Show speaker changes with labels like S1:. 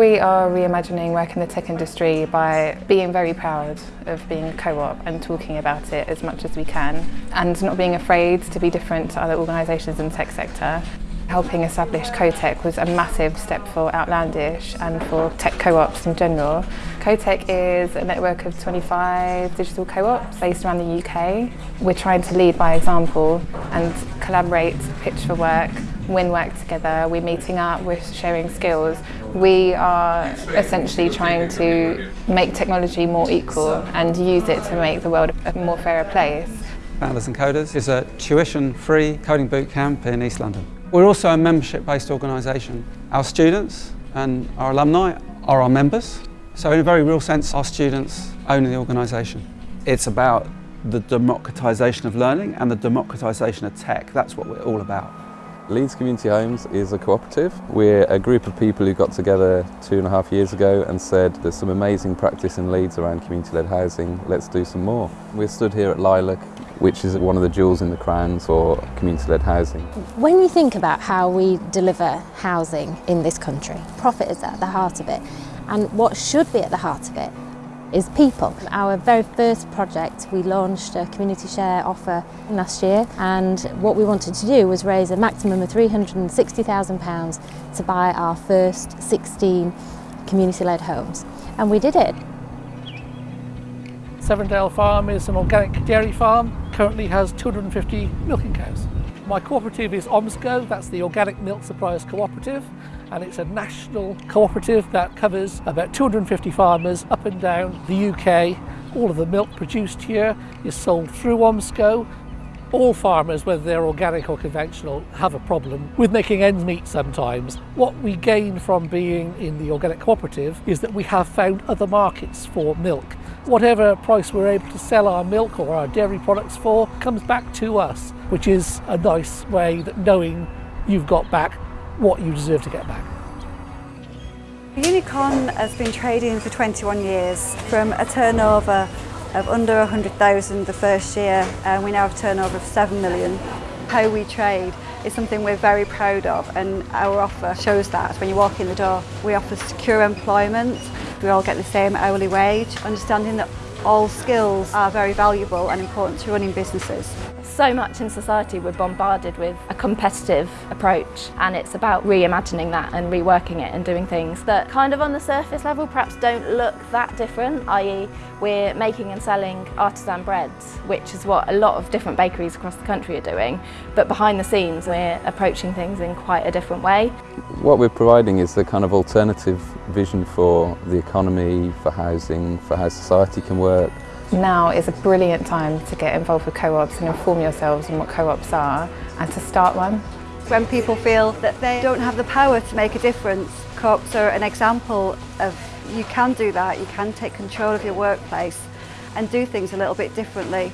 S1: We are reimagining work in the tech industry by being very proud of being co-op and talking about it as much as we can and not being afraid to be different to other organisations in the tech sector. Helping establish CoTech was a massive step for Outlandish and for tech co-ops in general. CoTech is a network of 25 digital co-ops based around the UK. We're trying to lead by example and collaborate, pitch for work, win work together, we're meeting up, we're sharing skills. We are essentially trying to make technology more equal and use it to make the world a more fairer place.
S2: Founders and Coders is a tuition-free coding bootcamp in East London. We're also a membership-based organisation. Our students and our alumni are our members, so in a very real sense our students own the organisation. It's about the democratisation of learning and the democratisation of tech. That's what we're all about.
S3: Leeds Community Homes is a cooperative. We're a group of people who got together two and a half years ago and said there's some amazing practice in Leeds around community-led housing, let's do some more. We're stood here at Lilac, which is one of the jewels in the crown for community-led housing.
S4: When you think about how we deliver housing in this country, profit is at the heart of it and what should be at the heart of it is people. Our very first project, we launched a community share offer last year and what we wanted to do was raise a maximum of £360,000 to buy our first 16 community-led homes. And we did it.
S5: Sevendale Farm is an organic dairy farm, currently has 250 milking cows. My cooperative is OMSCO, that's the Organic Milk Suppliers Cooperative, and it's a national cooperative that covers about 250 farmers up and down the UK. All of the milk produced here is sold through OMSCO. All farmers, whether they're organic or conventional, have a problem with making ends meet sometimes. What we gain from being in the organic cooperative is that we have found other markets for milk. Whatever price we're able to sell our milk or our dairy products for comes back to us, which is a nice way that knowing you've got back what you deserve to get back.
S6: Unicorn has been trading for 21 years from a turnover of under 100,000 the first year and we now have a turnover of 7 million. How we trade is something we're very proud of and our offer shows that when you walk in the door. We offer secure employment, we all get the same hourly wage, understanding that all skills are very valuable and important to running businesses.
S7: So much in society we're bombarded with a competitive approach and it's about reimagining that and reworking it and doing things that kind of on the surface level perhaps don't look that different, i.e. we're making and selling artisan breads, which is what a lot of different bakeries across the country are doing, but behind the scenes we're approaching things in quite a different way.
S3: What we're providing is the kind of alternative vision for the economy, for housing, for how society can work,
S1: now is a brilliant time to get involved with co-ops and inform yourselves on what co-ops are and to start one.
S6: When people feel that they don't have the power to make a difference, co-ops are an example of you can do that, you can take control of your workplace and do things a little bit differently.